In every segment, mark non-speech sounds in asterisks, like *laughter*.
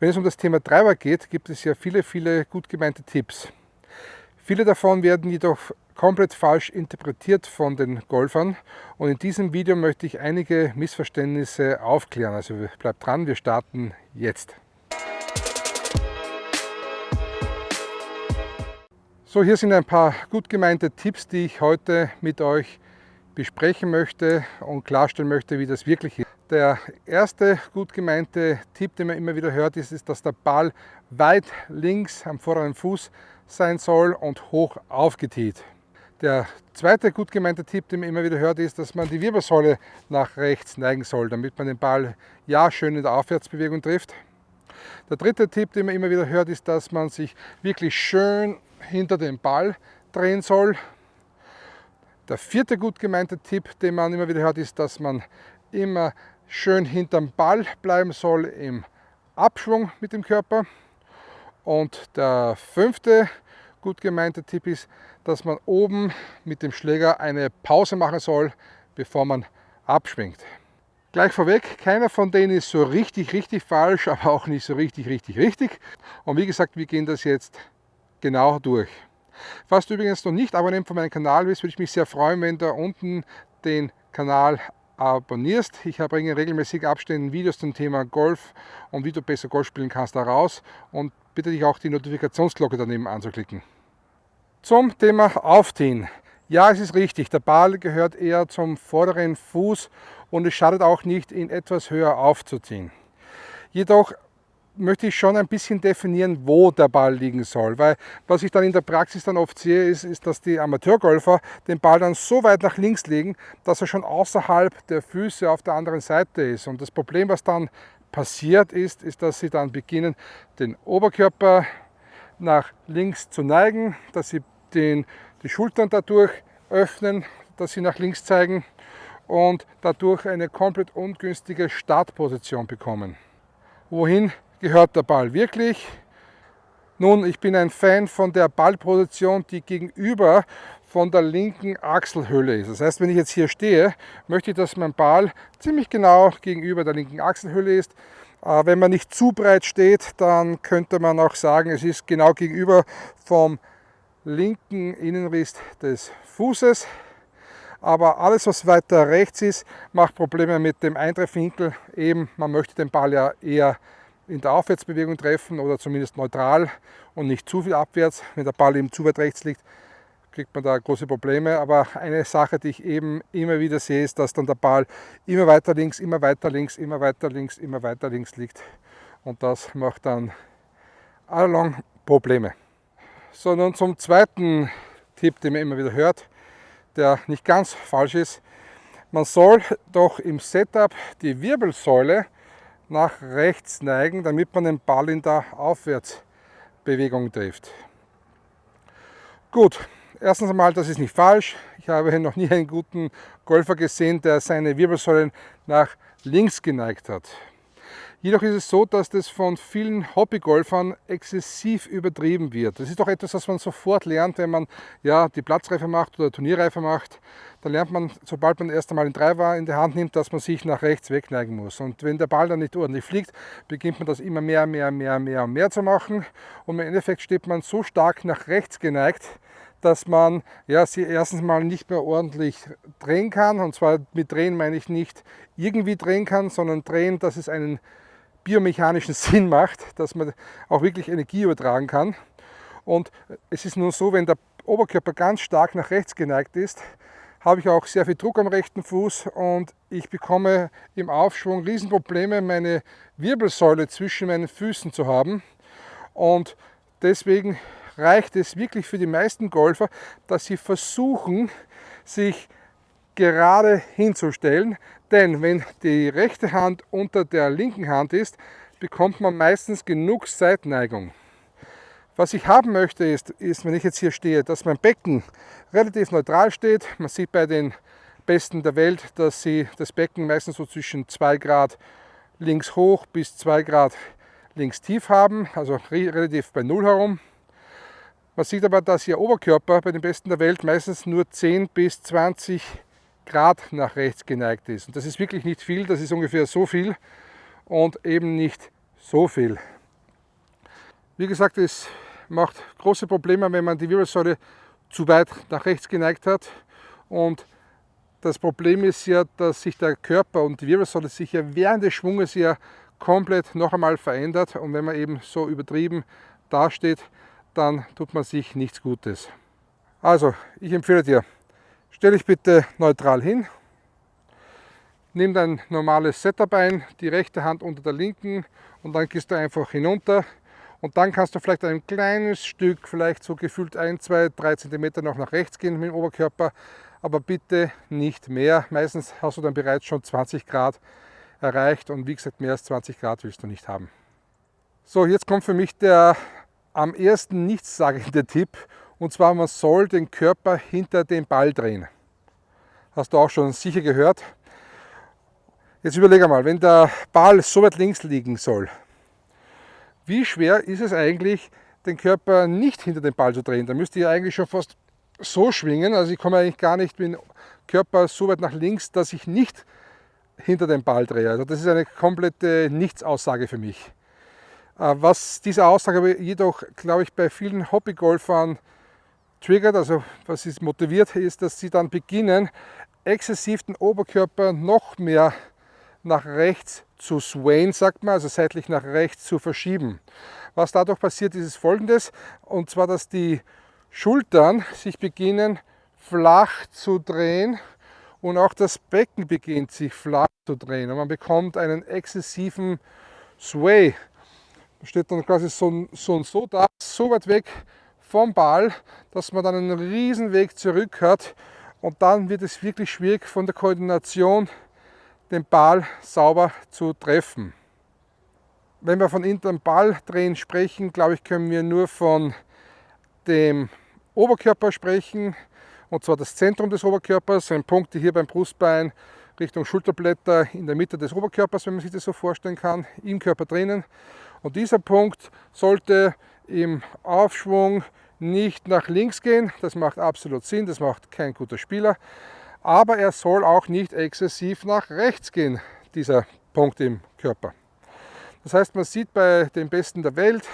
Wenn es um das Thema Treiber geht, gibt es ja viele, viele gut gemeinte Tipps. Viele davon werden jedoch komplett falsch interpretiert von den Golfern und in diesem Video möchte ich einige Missverständnisse aufklären. Also bleibt dran, wir starten jetzt. So, hier sind ein paar gut gemeinte Tipps, die ich heute mit euch besprechen möchte und klarstellen möchte, wie das wirklich ist. Der erste gut gemeinte Tipp, den man immer wieder hört, ist, ist dass der Ball weit links am vorderen Fuß sein soll und hoch aufgetiet. Der zweite gut gemeinte Tipp, den man immer wieder hört, ist, dass man die Wirbelsäule nach rechts neigen soll, damit man den Ball ja schön in der Aufwärtsbewegung trifft. Der dritte Tipp, den man immer wieder hört, ist, dass man sich wirklich schön hinter den Ball drehen soll. Der vierte gut gemeinte Tipp, den man immer wieder hört, ist, dass man immer schön hinterm Ball bleiben soll im Abschwung mit dem Körper. Und der fünfte gut gemeinte Tipp ist, dass man oben mit dem Schläger eine Pause machen soll, bevor man abschwingt. Gleich vorweg, keiner von denen ist so richtig, richtig falsch, aber auch nicht so richtig, richtig, richtig. Und wie gesagt, wir gehen das jetzt genau durch. Falls du übrigens noch nicht Abonnent von meinem Kanal bist, würde ich mich sehr freuen, wenn du unten den Kanal abonnierst. Ich bringe in regelmäßigen Abständen Videos zum Thema Golf und wie du besser Golf spielen kannst daraus und bitte dich auch die Notifikationsglocke daneben anzuklicken. Zum Thema Aufziehen. Ja, es ist richtig, der Ball gehört eher zum vorderen Fuß und es schadet auch nicht, ihn etwas höher aufzuziehen. Jedoch möchte ich schon ein bisschen definieren, wo der Ball liegen soll. Weil was ich dann in der Praxis dann oft sehe, ist, ist, dass die Amateurgolfer den Ball dann so weit nach links legen, dass er schon außerhalb der Füße auf der anderen Seite ist. Und das Problem, was dann passiert ist, ist, dass sie dann beginnen, den Oberkörper nach links zu neigen, dass sie den, die Schultern dadurch öffnen, dass sie nach links zeigen und dadurch eine komplett ungünstige Startposition bekommen. Wohin gehört der Ball wirklich. Nun, ich bin ein Fan von der Ballposition, die gegenüber von der linken Achselhöhle ist. Das heißt, wenn ich jetzt hier stehe, möchte ich, dass mein Ball ziemlich genau gegenüber der linken Achselhöhle ist. Äh, wenn man nicht zu breit steht, dann könnte man auch sagen, es ist genau gegenüber vom linken Innenriss des Fußes. Aber alles, was weiter rechts ist, macht Probleme mit dem Eintreffwinkel. Eben, man möchte den Ball ja eher in der Aufwärtsbewegung treffen oder zumindest neutral und nicht zu viel abwärts. Wenn der Ball eben zu weit rechts liegt, kriegt man da große Probleme. Aber eine Sache, die ich eben immer wieder sehe, ist, dass dann der Ball immer weiter links, immer weiter links, immer weiter links, immer weiter links liegt. Und das macht dann allalong Probleme. So, nun zum zweiten Tipp, den man immer wieder hört, der nicht ganz falsch ist. Man soll doch im Setup die Wirbelsäule nach rechts neigen, damit man den Ball in der Aufwärtsbewegung trifft. Gut, erstens einmal, das ist nicht falsch. Ich habe *laughs* noch nie einen guten Golfer gesehen, der seine Wirbelsäulen nach links geneigt hat. Jedoch ist es so, dass das von vielen Hobbygolfern exzessiv übertrieben wird. Das ist doch etwas, was man sofort lernt, wenn man ja, die Platzreife macht oder Turnierreife macht. Da lernt man, sobald man erst einmal den Driver in die Hand nimmt, dass man sich nach rechts wegneigen muss. Und wenn der Ball dann nicht ordentlich fliegt, beginnt man das immer mehr, mehr, mehr, mehr und mehr zu machen. Und im Endeffekt steht man so stark nach rechts geneigt, dass man ja, sie erstens mal nicht mehr ordentlich drehen kann. Und zwar mit drehen meine ich nicht irgendwie drehen kann, sondern drehen, dass es einen biomechanischen *laughs* Sinn macht, dass man auch wirklich Energie übertragen kann. Und es ist nur so, wenn der Oberkörper ganz stark nach rechts geneigt ist, habe ich auch sehr viel Druck am rechten Fuß und ich bekomme im Aufschwung Riesenprobleme, meine Wirbelsäule zwischen meinen Füßen zu haben. Und deswegen reicht es wirklich für die meisten Golfer, dass sie versuchen, sich gerade hinzustellen, denn wenn die rechte Hand unter der linken Hand ist, bekommt man meistens genug Seitneigung. Was ich haben möchte ist, ist, wenn ich jetzt hier stehe, dass mein Becken relativ neutral steht. Man sieht bei den Besten der Welt, dass sie das Becken meistens so zwischen 2 Grad links hoch bis 2 Grad links tief haben, also relativ bei Null herum. Man sieht aber, dass ihr Oberkörper bei den Besten der Welt meistens nur 10 bis 20 Grad nach rechts geneigt ist. Und das ist wirklich nicht viel, das ist ungefähr so viel und eben nicht so viel. Wie gesagt, es macht große Probleme, wenn man die Wirbelsäule zu weit nach rechts geneigt hat. Und das Problem ist ja, dass sich der Körper und die Wirbelsäule sich ja während des Schwunges ja komplett noch einmal verändert. Und wenn man eben so übertrieben dasteht, dann tut man sich nichts Gutes. Also, ich empfehle dir, stell dich bitte neutral hin, nimm dein normales Setup ein, die rechte Hand unter der linken und dann gehst du einfach hinunter und dann kannst du vielleicht ein kleines Stück, vielleicht so gefühlt 1, 2, 3 cm noch nach rechts gehen mit dem Oberkörper, aber bitte nicht mehr. Meistens hast du dann bereits schon 20 Grad erreicht und wie gesagt, mehr als 20 Grad willst du nicht haben. So, jetzt kommt für mich der am ersten nichtssagende Tipp und zwar man soll den Körper hinter den Ball drehen. Hast du auch schon sicher gehört. Jetzt überlege mal, wenn der Ball so weit links liegen soll, wie schwer ist es eigentlich, den Körper nicht hinter den Ball zu drehen? Da müsste ich eigentlich schon fast so schwingen, also ich komme eigentlich gar nicht mit dem Körper so weit nach links, dass ich nicht hinter den Ball drehe. Also das ist eine komplette Nichtsaussage für mich. Äh, was diese Aussage jedoch, glaube ich, bei vielen Hobbygolfern triggert, also was ist motiviert, ist, dass sie dann beginnen, exzessiv den Oberkörper noch mehr nach rechts zu swayen, sagt man, also seitlich nach rechts zu verschieben. Was dadurch passiert, ist folgendes, und zwar, dass die Schultern sich beginnen flach zu drehen und auch das Becken beginnt sich flach zu drehen und man bekommt einen exzessiven Sway. Da steht dann quasi so, so und so da, so weit weg vom Ball, dass man dann einen riesen Weg zurück hat und dann wird es wirklich schwierig von der Koordination den Ball sauber zu treffen. Wenn wir von internen Balldrehen sprechen, glaube ich, können wir nur von dem Oberkörper sprechen, und zwar das Zentrum des Oberkörpers, ein Punkt hier beim Brustbein Richtung Schulterblätter in der Mitte des Oberkörpers, wenn man sich das so vorstellen kann, im Körper drinnen. Und dieser Punkt sollte im Aufschwung nicht nach links gehen, das macht absolut Sinn, das macht kein guter Spieler aber er soll auch nicht exzessiv nach rechts gehen, dieser Punkt im Körper. Das heißt, man sieht bei den Besten der Welt,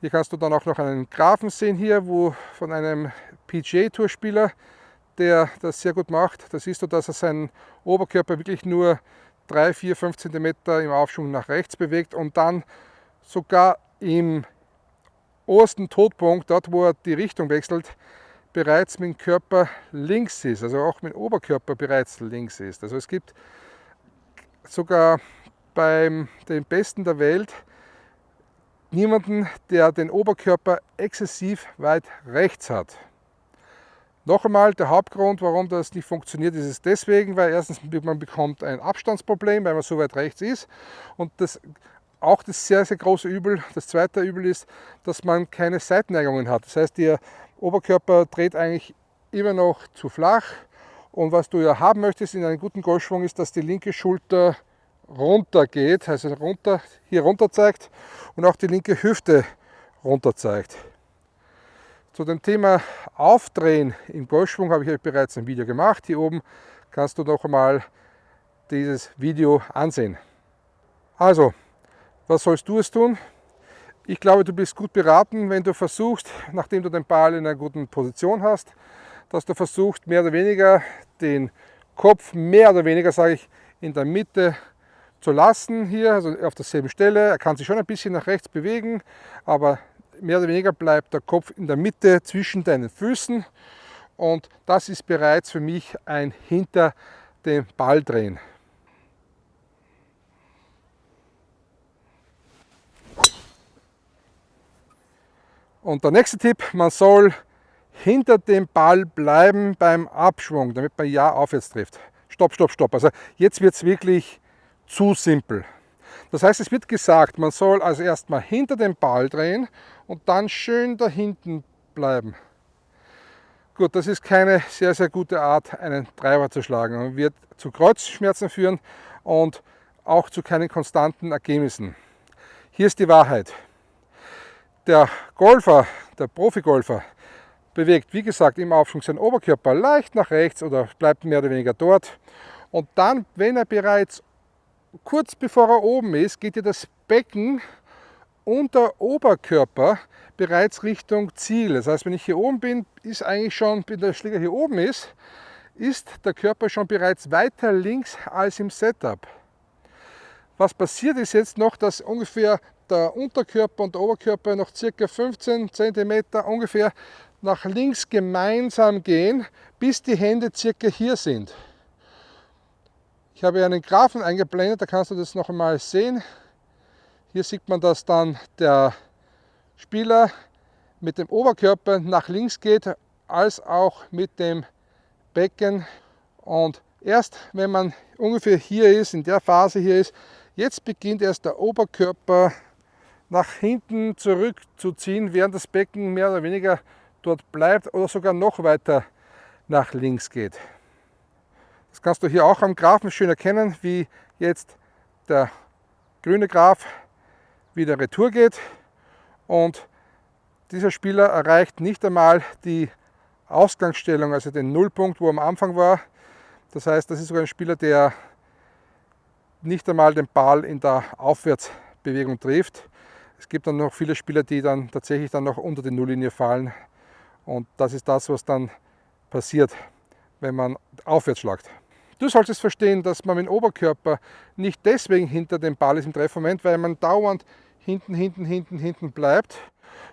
hier kannst du dann auch noch einen Graphen sehen hier, wo von einem PGA-Tourspieler, der das sehr gut macht, da siehst du, dass er seinen Oberkörper wirklich nur 3, 4, 5 cm im Aufschwung nach rechts bewegt und dann sogar im obersten Todpunkt, dort wo er die Richtung wechselt, bereits mit dem Körper links ist, also auch mit dem Oberkörper bereits links ist. Also es gibt sogar beim den Besten der Welt niemanden, der den Oberkörper exzessiv weit rechts hat. Noch einmal, der Hauptgrund, warum das nicht funktioniert, ist es deswegen, weil erstens man bekommt ein Abstandsproblem, weil man so weit rechts ist und das auch das sehr, sehr große Übel, das zweite Übel ist, dass man keine Seitenneigungen hat. Das heißt, der Oberkörper dreht eigentlich immer noch zu flach. Und was du ja haben möchtest in einem guten Golfschwung ist, dass die linke Schulter runter geht, also runter, hier runter zeigt und auch die linke Hüfte runter zeigt. Zu dem Thema Aufdrehen im Golfschwung habe ich euch bereits ein Video gemacht. Hier oben kannst du noch einmal dieses Video ansehen. Also, was sollst du es tun? Ich glaube, du bist gut beraten, wenn du versuchst, nachdem du den Ball in einer guten Position hast, dass du versuchst, mehr oder weniger den Kopf mehr oder weniger, sage ich, in der Mitte zu lassen hier, also auf derselben Stelle. Er kann sich schon ein bisschen nach rechts bewegen, aber mehr oder weniger bleibt der Kopf in der Mitte zwischen deinen Füßen und das ist bereits für mich ein hinter dem Ball drehen. Und der nächste Tipp, man soll hinter dem Ball bleiben beim Abschwung, damit man ja aufwärts trifft. Stopp, stopp, stopp. Also jetzt wird es wirklich zu simpel. Das heißt, es wird gesagt, man soll also erstmal hinter dem Ball drehen und dann schön da hinten bleiben. Gut, das ist keine sehr, sehr gute Art, einen Treiber zu schlagen und wird zu Kreuzschmerzen führen und auch zu keinen konstanten Ergebnissen. Hier ist die Wahrheit. Der Golfer, der Profigolfer, bewegt, wie gesagt, im Aufschwung seinen Oberkörper leicht nach rechts oder bleibt mehr oder weniger dort. Und dann, wenn er bereits kurz bevor er oben ist, geht ja das Becken Unteroberkörper bereits Richtung Ziel. Das heißt, wenn ich hier oben bin, ist eigentlich schon, wenn der Schläger hier oben ist, ist der Körper schon bereits weiter links als im Setup. Was passiert ist jetzt noch, dass ungefähr der Unterkörper und der Oberkörper noch circa 15 cm ungefähr nach links gemeinsam gehen, bis die Hände circa hier sind. Ich habe einen Graphen eingeblendet, da kannst du das noch einmal sehen. Hier sieht man, dass dann der Spieler mit dem Oberkörper nach links geht, als auch mit dem Becken. Und erst wenn man ungefähr hier ist, in der Phase hier ist, jetzt beginnt erst der Oberkörper nach hinten zurückzuziehen, während das Becken mehr oder weniger dort bleibt oder sogar noch weiter nach links geht. Das kannst du hier auch am Graphen schön erkennen, wie jetzt der grüne Graph wieder retour geht und dieser Spieler erreicht nicht einmal die Ausgangsstellung, also den Nullpunkt, wo er am Anfang war. Das heißt, das ist sogar ein Spieler, der nicht einmal den Ball in der Aufwärtsbewegung trifft. Es gibt dann noch viele Spieler, die dann tatsächlich dann noch unter die Nulllinie fallen. Und das ist das, was dann passiert, wenn man aufwärts schlagt. Du solltest verstehen, dass man mit dem Oberkörper nicht deswegen hinter dem Ball ist im Treffmoment, weil man dauernd hinten, hinten, hinten, hinten bleibt,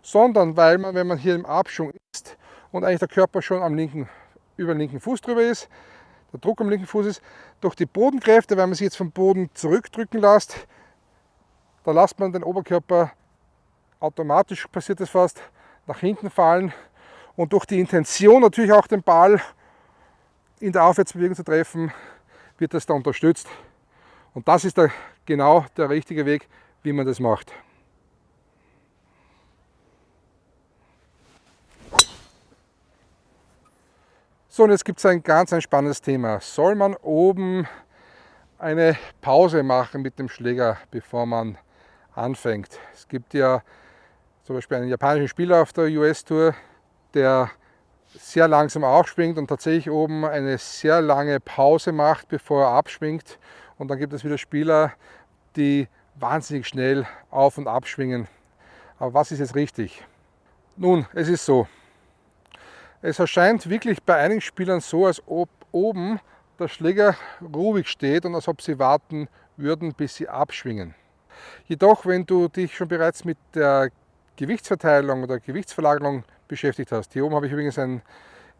sondern weil man, wenn man hier im Abschwung ist und eigentlich der Körper schon am linken, über den linken Fuß drüber ist, der Druck am linken Fuß ist, durch die Bodenkräfte, weil man sich jetzt vom Boden zurückdrücken lässt, da lässt man den Oberkörper automatisch, passiert das fast, nach hinten fallen und durch die Intention natürlich auch den Ball in der Aufwärtsbewegung zu treffen, wird das da unterstützt. Und das ist der, genau der richtige Weg, wie man das macht. So, und jetzt gibt es ein ganz ein spannendes Thema. Soll man oben eine Pause machen mit dem Schläger, bevor man anfängt? Es gibt ja zum Beispiel einen japanischen Spieler auf der US-Tour, der sehr langsam aufschwingt und tatsächlich oben eine sehr lange Pause macht, bevor er abschwingt. Und dann gibt es wieder Spieler, die wahnsinnig schnell auf und abschwingen. Aber was ist jetzt richtig? Nun, es ist so. Es erscheint wirklich bei einigen Spielern so, als ob oben der Schläger ruhig steht und als ob sie warten würden, bis sie abschwingen. Jedoch, wenn du dich schon bereits mit der Gewichtsverteilung oder Gewichtsverlagerung beschäftigt hast. Hier oben habe ich übrigens ein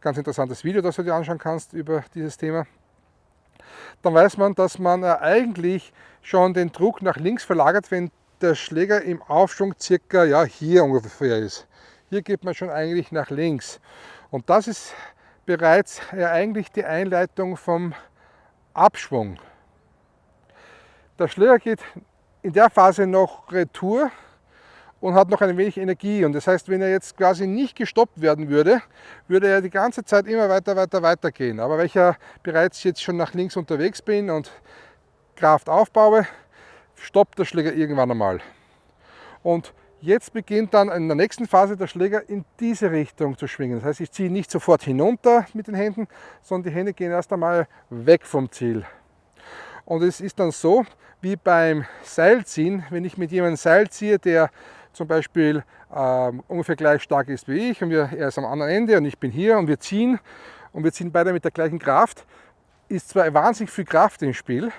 ganz interessantes Video, das du dir anschauen kannst über dieses Thema. Dann weiß man, dass man eigentlich schon den Druck nach links verlagert, wenn der Schläger im Aufschwung circa ja, hier ungefähr ist. Hier geht man schon eigentlich nach links. Und das ist bereits ja eigentlich die Einleitung vom Abschwung. Der Schläger geht in der Phase noch retour und hat noch ein wenig Energie. Und das heißt, wenn er jetzt quasi nicht gestoppt werden würde, würde er die ganze Zeit immer weiter, weiter, weiter gehen. Aber weil ich ja bereits jetzt schon nach links unterwegs bin und Kraft aufbaue, stoppt der Schläger irgendwann einmal. Und jetzt beginnt dann in der nächsten Phase der Schläger in diese Richtung zu schwingen. Das heißt, ich ziehe nicht sofort hinunter mit den Händen, sondern die Hände gehen erst einmal weg vom Ziel. Und es ist dann so, wie beim Seilziehen, wenn ich mit jemandem Seil ziehe, der zum Beispiel äh, ungefähr gleich stark ist wie ich und wir, er ist am anderen Ende und ich bin hier und wir ziehen und wir ziehen beide mit der gleichen Kraft, ist zwar wahnsinnig viel Kraft im Spiel,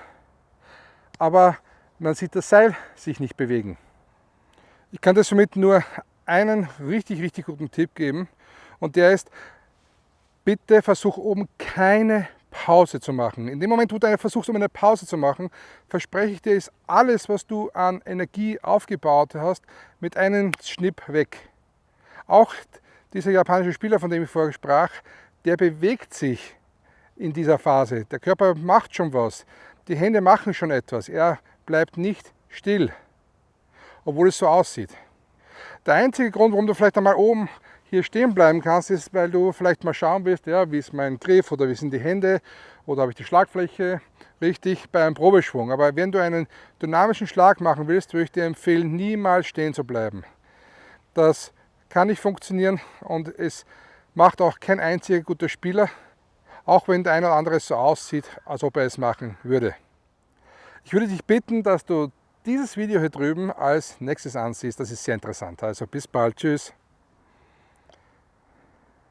aber man sieht das Seil sich nicht bewegen. Ich kann dir somit nur einen richtig, richtig guten Tipp geben und der ist, bitte versuch oben keine Pause zu machen. In dem Moment, wo du versuchst, um eine Pause zu machen, verspreche ich dir, ist alles, was du an Energie aufgebaut hast, mit einem Schnipp weg. Auch dieser japanische Spieler, von dem ich vorher sprach, der bewegt sich in dieser Phase. Der Körper macht schon was. Die Hände machen schon etwas. Er bleibt nicht still, obwohl es so aussieht. Der einzige Grund, warum du vielleicht einmal oben hier stehen bleiben kannst, ist, weil du vielleicht mal schauen willst, ja, wie ist mein Griff oder wie sind die Hände oder habe ich die Schlagfläche richtig bei einem Probeschwung. Aber wenn du einen dynamischen Schlag machen willst, würde ich dir empfehlen, niemals stehen zu bleiben. Das kann nicht funktionieren und es macht auch kein einziger guter Spieler, auch wenn der eine oder andere so aussieht, als ob er es machen würde. Ich würde dich bitten, dass du dieses Video hier drüben als nächstes ansiehst. Das ist sehr interessant. Also bis bald. Tschüss.